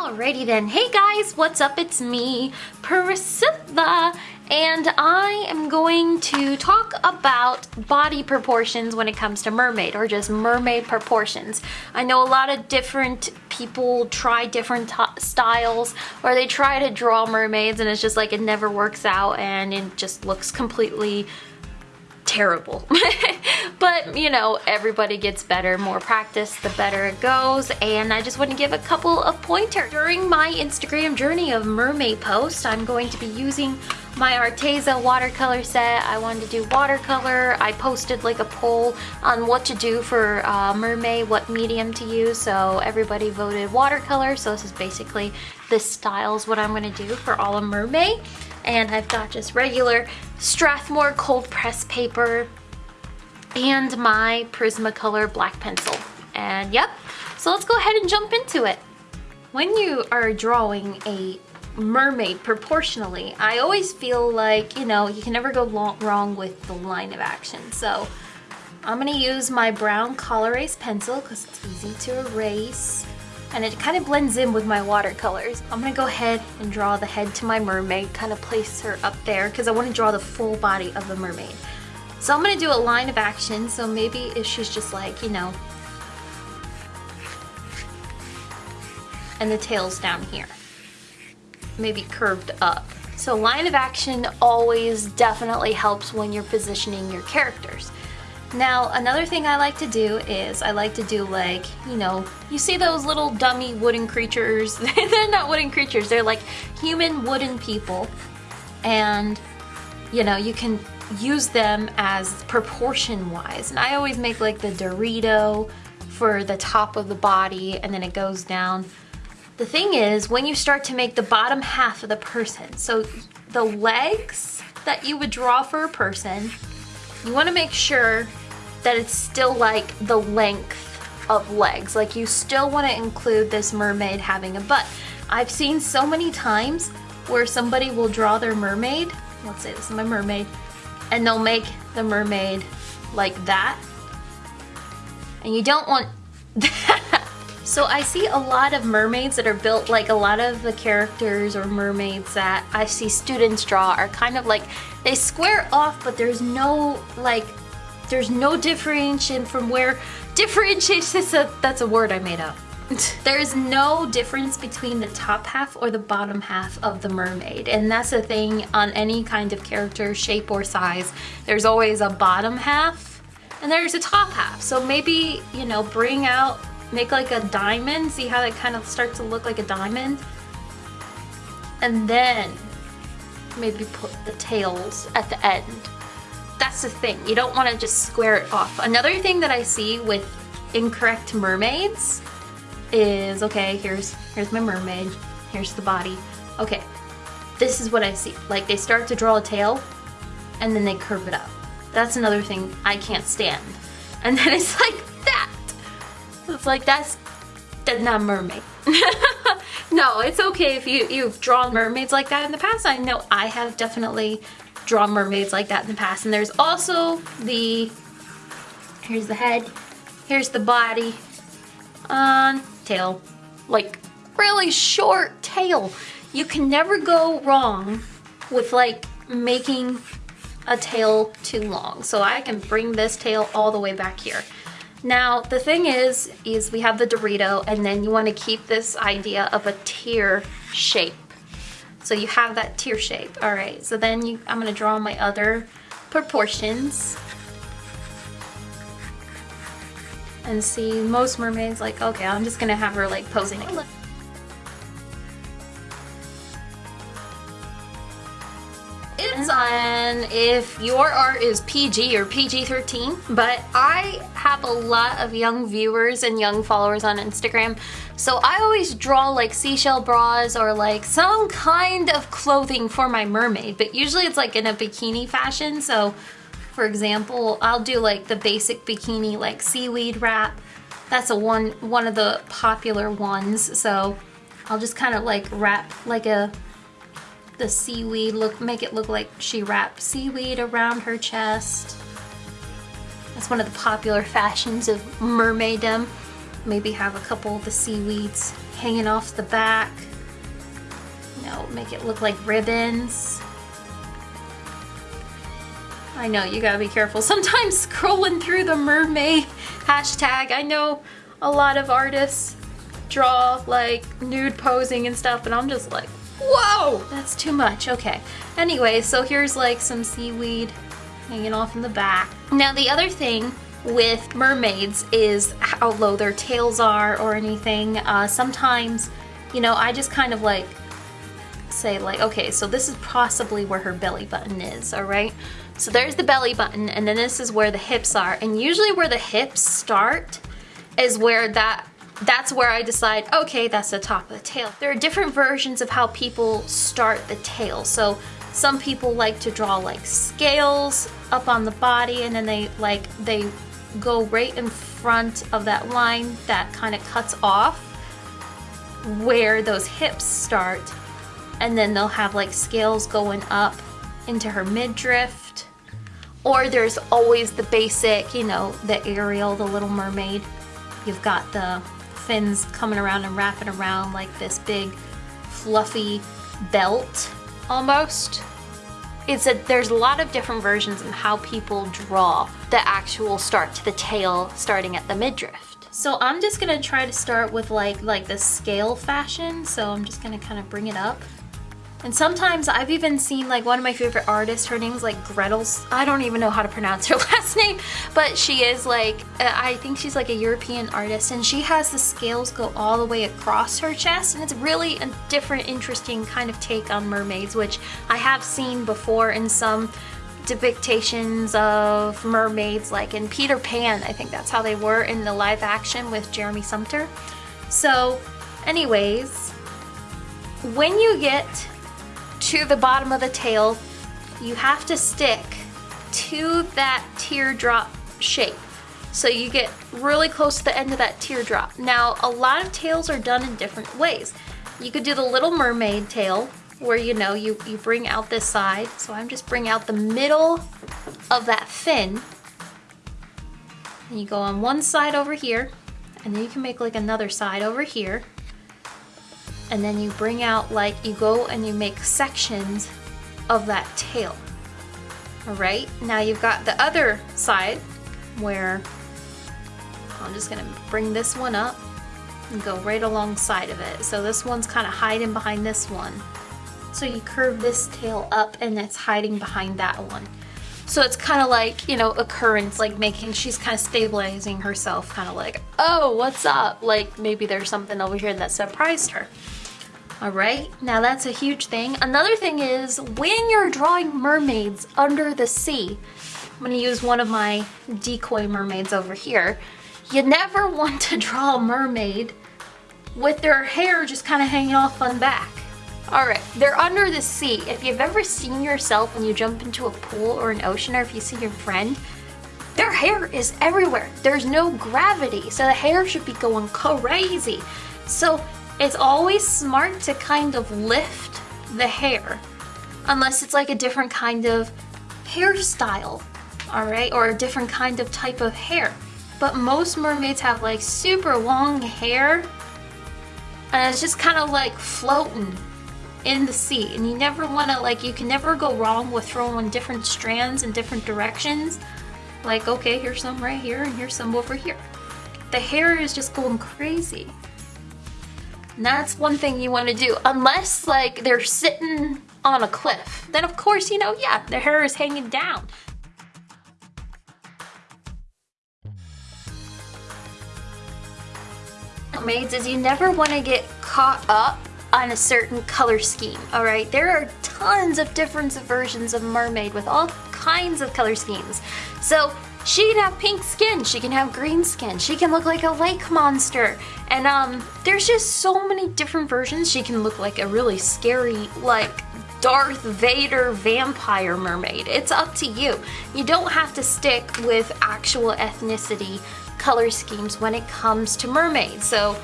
Alrighty then. Hey guys, what's up? It's me, Priscilla, and I am going to talk about body proportions when it comes to mermaid or just mermaid proportions. I know a lot of different people try different styles or they try to draw mermaids and it's just like it never works out and it just looks completely terrible. but, you know, everybody gets better. More practice, the better it goes. And I just want to give a couple of pointers. During my Instagram journey of mermaid post, I'm going to be using my Arteza watercolor set. I wanted to do watercolor. I posted like a poll on what to do for uh, Mermay, what medium to use. So everybody voted watercolor. So this is basically this style is what I'm going to do for all of Mermay and I've got just regular Strathmore cold press paper and my Prismacolor black pencil. And yep, so let's go ahead and jump into it. When you are drawing a mermaid proportionally, I always feel like, you know, you can never go wrong with the line of action. So I'm gonna use my brown Col-Erase pencil because it's easy to erase and it kind of blends in with my watercolors. I'm gonna go ahead and draw the head to my mermaid, kind of place her up there because I want to draw the full body of the mermaid. So I'm gonna do a line of action, so maybe if she's just like, you know, and the tail's down here, maybe curved up. So line of action always definitely helps when you're positioning your characters. Now, another thing I like to do is I like to do like, you know, you see those little dummy wooden creatures? they're not wooden creatures, they're like human wooden people. And, you know, you can use them as proportion wise. And I always make like the Dorito for the top of the body and then it goes down. The thing is, when you start to make the bottom half of the person, so the legs that you would draw for a person, you want to make sure that it's still like the length of legs. Like you still want to include this mermaid having a butt. I've seen so many times where somebody will draw their mermaid, let's say this is my mermaid, and they'll make the mermaid like that. And you don't want that. So I see a lot of mermaids that are built like a lot of the characters or mermaids that I see students draw are kind of like they square off but there's no like there's no differentiation from where differentiation is a, that's a word I made up. there is no difference between the top half or the bottom half of the mermaid. And that's the thing on any kind of character shape or size. There's always a bottom half and there's a top half. So maybe you know bring out make like a diamond. See how it kind of starts to look like a diamond? And then maybe put the tails at the end that's the thing. You don't want to just square it off. Another thing that I see with incorrect mermaids is, okay, here's, here's my mermaid. Here's the body. Okay, this is what I see. Like they start to draw a tail and then they curve it up. That's another thing I can't stand. And then it's like that. It's like that's, that's not mermaid. no, it's okay if you, you've drawn mermaids like that in the past. I know I have definitely drawn mermaids like that in the past. And there's also the, here's the head, here's the body, on tail, like really short tail. You can never go wrong with like making a tail too long. So I can bring this tail all the way back here. Now, the thing is, is we have the Dorito and then you want to keep this idea of a tear shape. So you have that tear shape. All right, so then you, I'm gonna draw my other proportions. And see, most mermaids like, okay, I'm just gonna have her like posing. On if your art is PG or PG-13, but I have a lot of young viewers and young followers on Instagram so I always draw like seashell bras or like some kind of clothing for my mermaid, but usually it's like in a bikini fashion. So for example, I'll do like the basic bikini like seaweed wrap. That's a one, one of the popular ones. So I'll just kind of like wrap like a, the seaweed look, make it look like she wrapped seaweed around her chest. That's one of the popular fashions of mermaiddom. maybe have a couple of the seaweeds hanging off the back. You know, make it look like ribbons. I know, you gotta be careful. Sometimes scrolling through the mermaid hashtag, I know a lot of artists draw like nude posing and stuff and I'm just like, whoa, that's too much. Okay. Anyway, so here's like some seaweed hanging off in the back. Now the other thing with mermaids is how low their tails are or anything. Uh, sometimes, you know, I just kind of like say like, okay, so this is possibly where her belly button is, all right? So there's the belly button and then this is where the hips are. And usually where the hips start is where that that's where I decide, okay, that's the top of the tail. There are different versions of how people start the tail. So some people like to draw like scales up on the body and then they like, they go right in front of that line that kind of cuts off where those hips start. And then they'll have like scales going up into her midriff or there's always the basic, you know, the Ariel, the Little Mermaid. You've got the fins coming around and wrapping around like this big fluffy belt almost. It's a, there's a lot of different versions of how people draw the actual start to the tail starting at the midriff. So I'm just gonna try to start with like like the scale fashion. So I'm just gonna kind of bring it up and sometimes I've even seen like one of my favorite artists, her name's like Gretel's, I don't even know how to pronounce her last name, but she is like, uh, I think she's like a European artist and she has the scales go all the way across her chest and it's really a different, interesting kind of take on mermaids, which I have seen before in some depictions of mermaids like in Peter Pan, I think that's how they were in the live action with Jeremy Sumpter. So anyways, when you get to the bottom of the tail, you have to stick to that teardrop shape. So you get really close to the end of that teardrop. Now, a lot of tails are done in different ways. You could do the Little Mermaid tail, where you know, you, you bring out this side. So I'm just bring out the middle of that fin. And you go on one side over here, and then you can make like another side over here and then you bring out like you go and you make sections of that tail all right now you've got the other side where I'm just gonna bring this one up and go right alongside of it so this one's kind of hiding behind this one so you curve this tail up and it's hiding behind that one so it's kind of like, you know, occurrence, like making, she's kind of stabilizing herself, kind of like, oh, what's up? Like maybe there's something over here that surprised her. All right, now that's a huge thing. Another thing is when you're drawing mermaids under the sea, I'm gonna use one of my decoy mermaids over here. You never want to draw a mermaid with their hair just kind of hanging off on back. All right, they're under the sea. If you've ever seen yourself when you jump into a pool or an ocean, or if you see your friend, their hair is everywhere. There's no gravity, so the hair should be going crazy. So it's always smart to kind of lift the hair unless it's like a different kind of hairstyle, all right, or a different kind of type of hair. But most mermaids have like super long hair and it's just kind of like floating in the sea and you never want to like you can never go wrong with throwing different strands in different directions. Like okay here's some right here and here's some over here. The hair is just going crazy that's one thing you want to do, unless like they're sitting on a cliff. Then of course, you know, yeah, their hair is hanging down. Maids is you never want to get caught up on a certain color scheme, all right? There are tons of different versions of mermaid with all kinds of color schemes. So she can have pink skin, she can have green skin, she can look like a lake monster. And um, there's just so many different versions. She can look like a really scary, like Darth Vader vampire mermaid. It's up to you. You don't have to stick with actual ethnicity color schemes when it comes to mermaids. So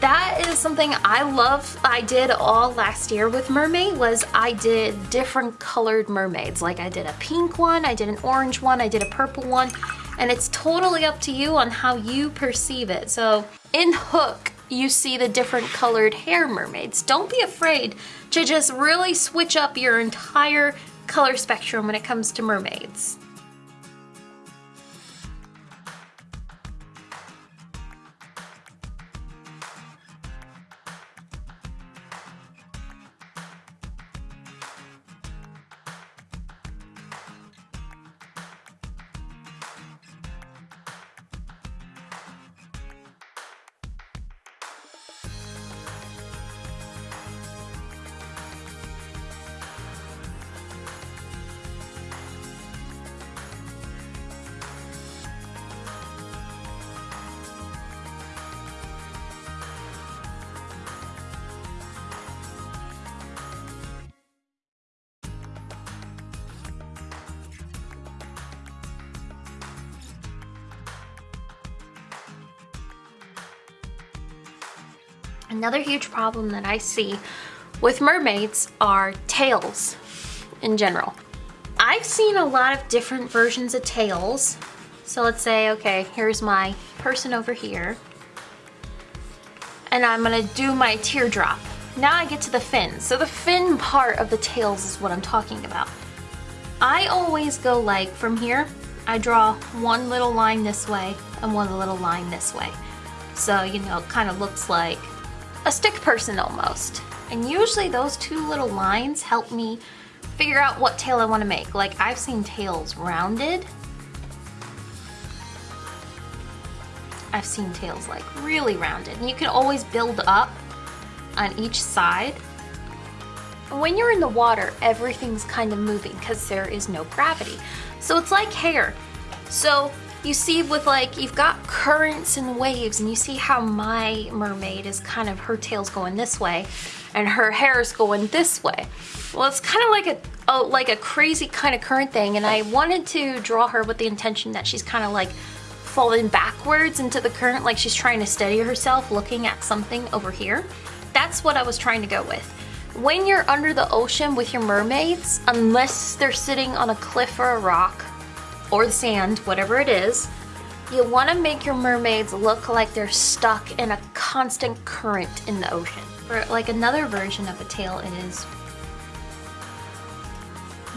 that is something I love I did all last year with Mermay was I did different colored mermaids like I did a pink one I did an orange one I did a purple one And it's totally up to you on how you perceive it. So in Hook, you see the different colored hair mermaids. Don't be afraid to just really switch up your entire color spectrum when it comes to mermaids. Another huge problem that I see with mermaids are tails in general. I've seen a lot of different versions of tails. So let's say, okay, here's my person over here. And I'm gonna do my teardrop. Now I get to the fin. So the fin part of the tails is what I'm talking about. I always go like from here, I draw one little line this way and one little line this way. So, you know, it kind of looks like a stick person almost. And usually those two little lines help me figure out what tail I want to make. Like I've seen tails rounded. I've seen tails like really rounded. And you can always build up on each side. When you're in the water, everything's kind of moving because there is no gravity. So it's like hair. So you see with like, you've got currents and waves and you see how my mermaid is kind of, her tail's going this way and her hair is going this way. Well, it's kind of like a, oh, like a crazy kind of current thing and I wanted to draw her with the intention that she's kind of like falling backwards into the current like she's trying to steady herself looking at something over here. That's what I was trying to go with. When you're under the ocean with your mermaids, unless they're sitting on a cliff or a rock, or the sand, whatever it is, you want to make your mermaids look like they're stuck in a constant current in the ocean. For like another version of a tail it is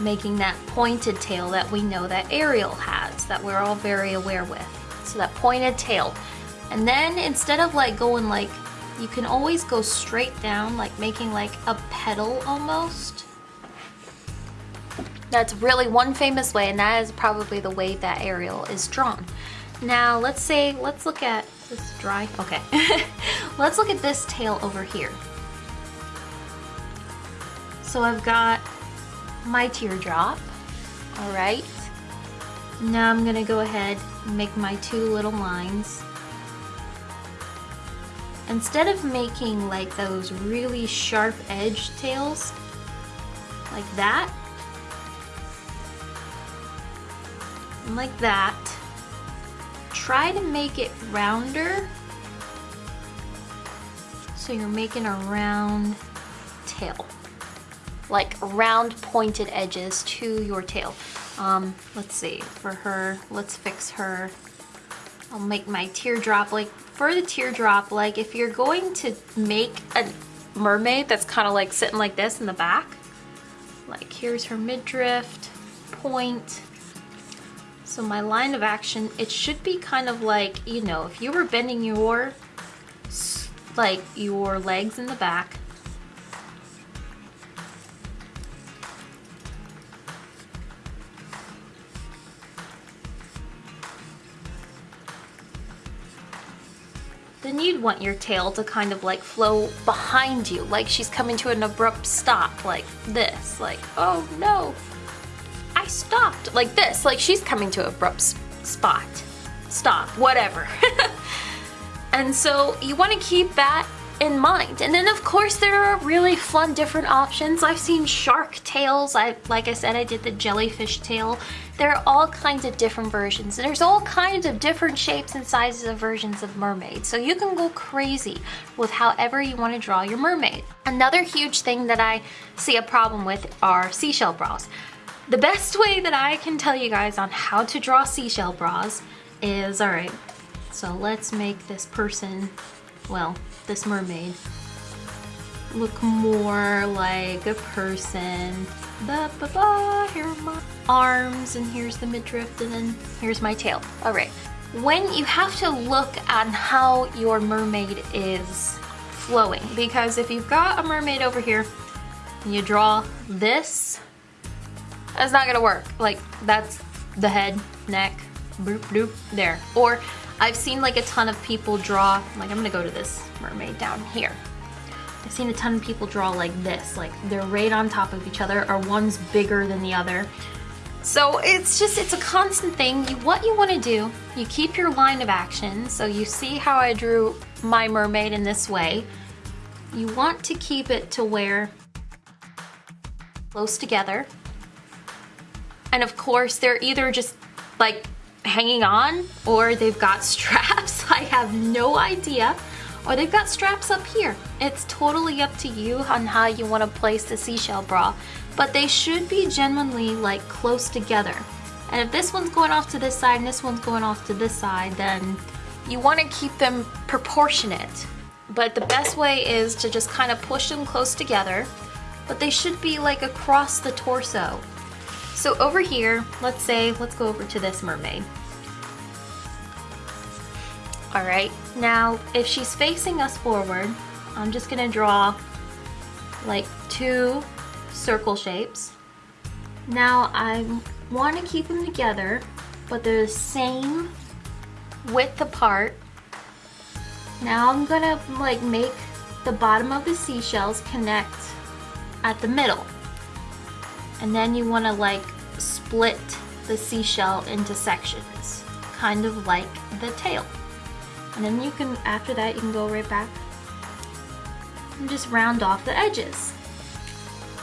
making that pointed tail that we know that Ariel has, that we're all very aware with. So that pointed tail. And then instead of like going like, you can always go straight down, like making like a petal almost. That's really one famous way and that is probably the way that Ariel is drawn. Now let's say, let's look at this dry, okay. let's look at this tail over here. So I've got my teardrop, all right. Now I'm gonna go ahead and make my two little lines. Instead of making like those really sharp edge tails, like that, like that. Try to make it rounder. So you're making a round tail. Like round pointed edges to your tail. Um, let's see, for her, let's fix her. I'll make my teardrop, like for the teardrop, like if you're going to make a mermaid that's kind of like sitting like this in the back, like here's her midriff, point, so my line of action, it should be kind of like, you know, if you were bending your, like your legs in the back, then you'd want your tail to kind of like flow behind you, like she's coming to an abrupt stop, like this, like, oh no, stopped like this, like she's coming to abrupt spot. Stop, whatever. and so you wanna keep that in mind. And then of course there are really fun different options. I've seen shark tails. I, like I said, I did the jellyfish tail. There are all kinds of different versions. There's all kinds of different shapes and sizes of versions of mermaids. So you can go crazy with however you want to draw your mermaid. Another huge thing that I see a problem with are seashell bras. The best way that I can tell you guys on how to draw seashell bras is, all right, so let's make this person, well, this mermaid, look more like a person. Ba, ba, ba, here are my arms, and here's the midriff, and then here's my tail. All right, when you have to look at how your mermaid is flowing, because if you've got a mermaid over here, and you draw this, that's not gonna work. Like, that's the head, neck, boop, boop, there. Or I've seen like a ton of people draw, like I'm gonna go to this mermaid down here. I've seen a ton of people draw like this, like they're right on top of each other or one's bigger than the other. So it's just, it's a constant thing. You, what you wanna do, you keep your line of action. So you see how I drew my mermaid in this way. You want to keep it to where close together and of course, they're either just like hanging on or they've got straps. I have no idea. Or they've got straps up here. It's totally up to you on how you want to place the seashell bra. But they should be genuinely like close together. And if this one's going off to this side and this one's going off to this side, then you want to keep them proportionate. But the best way is to just kind of push them close together. But they should be like across the torso. So over here, let's say, let's go over to this mermaid. All right, now if she's facing us forward, I'm just gonna draw like two circle shapes. Now I wanna keep them together, but they're the same width apart. Now I'm gonna like make the bottom of the seashells connect at the middle and then you want to like split the seashell into sections kind of like the tail. And then you can after that you can go right back and just round off the edges.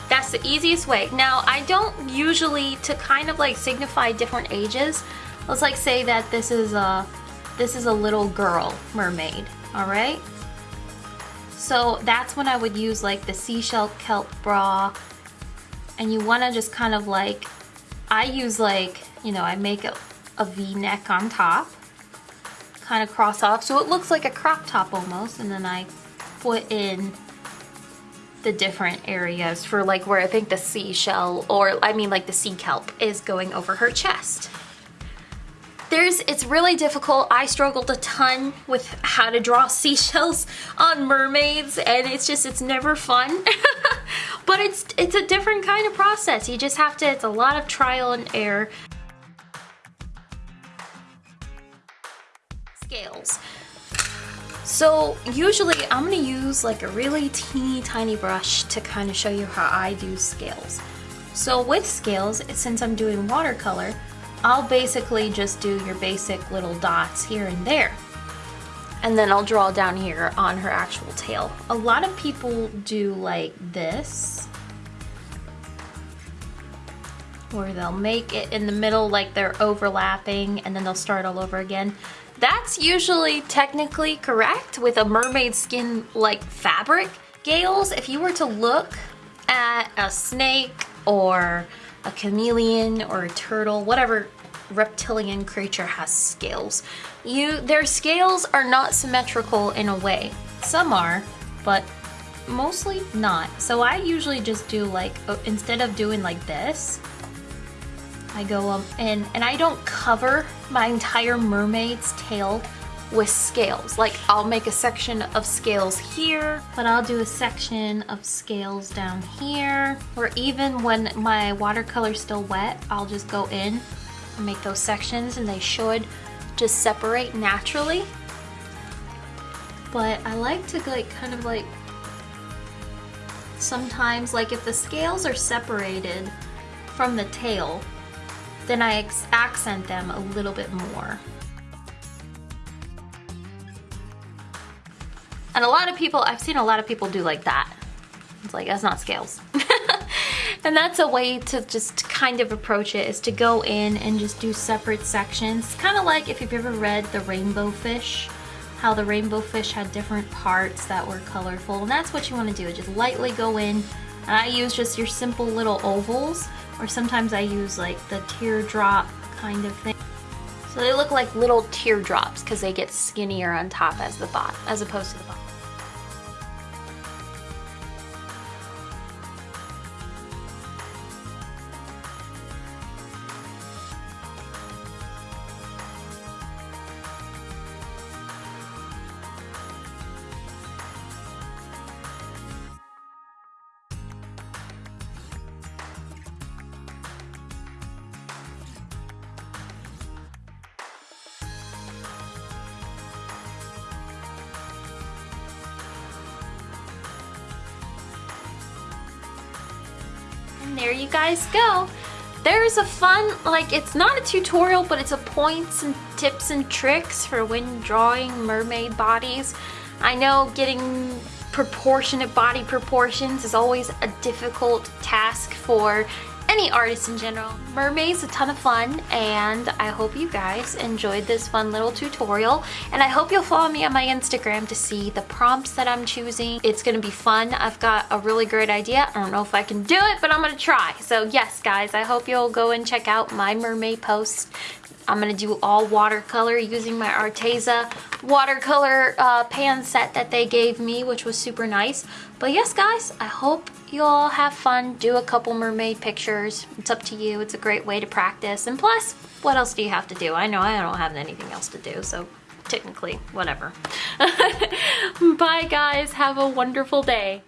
That's the easiest way. Now I don't usually to kind of like signify different ages let's like say that this is a this is a little girl mermaid all right so that's when I would use like the seashell kelp bra and you want to just kind of like, I use like, you know, I make a, a V-neck on top, kind of cross off, so it looks like a crop top almost, and then I put in the different areas for like where I think the seashell, or I mean like the sea kelp is going over her chest. There's, it's really difficult. I struggled a ton with how to draw seashells on mermaids and it's just, it's never fun. but it's, it's a different kind of process. You just have to, it's a lot of trial and error. Scales. So usually I'm gonna use like a really teeny tiny brush to kind of show you how I do scales. So with scales, since I'm doing watercolor, I'll basically just do your basic little dots here and there. And then I'll draw down here on her actual tail. A lot of people do like this. Where they'll make it in the middle like they're overlapping and then they'll start all over again. That's usually technically correct with a mermaid skin like fabric. Gales, if you were to look at a snake or a chameleon or a turtle, whatever reptilian creature has scales. You, Their scales are not symmetrical in a way. Some are, but mostly not. So I usually just do like, instead of doing like this, I go up and, and I don't cover my entire mermaid's tail with scales. Like I'll make a section of scales here, but I'll do a section of scales down here. Or even when my watercolor's still wet, I'll just go in and make those sections and they should just separate naturally. But I like to like kind of like sometimes like if the scales are separated from the tail, then I accent them a little bit more. And a lot of people, I've seen a lot of people do like that. It's like, that's not scales. and that's a way to just kind of approach it is to go in and just do separate sections. Kind of like if you've ever read The Rainbow Fish, how the rainbow fish had different parts that were colorful. And that's what you want to do, just lightly go in. And I use just your simple little ovals or sometimes I use like the teardrop kind of thing. So they look like little teardrops because they get skinnier on top as the bottom, as opposed to the bottom. And there you guys go. There's a fun, like it's not a tutorial, but it's a points and tips and tricks for when drawing mermaid bodies. I know getting proportionate body proportions is always a difficult task for any artist in general. Mermaid's a ton of fun and I hope you guys enjoyed this fun little tutorial and I hope you'll follow me on my Instagram to see the prompts that I'm choosing. It's gonna be fun. I've got a really great idea. I don't know if I can do it, but I'm gonna try. So yes, guys, I hope you'll go and check out my mermaid post. I'm gonna do all watercolor using my Arteza watercolor uh, pan set that they gave me, which was super nice. But yes, guys, I hope you all have fun. Do a couple mermaid pictures. It's up to you. It's a great way to practice. And plus, what else do you have to do? I know I don't have anything else to do, so technically, whatever. Bye, guys. Have a wonderful day.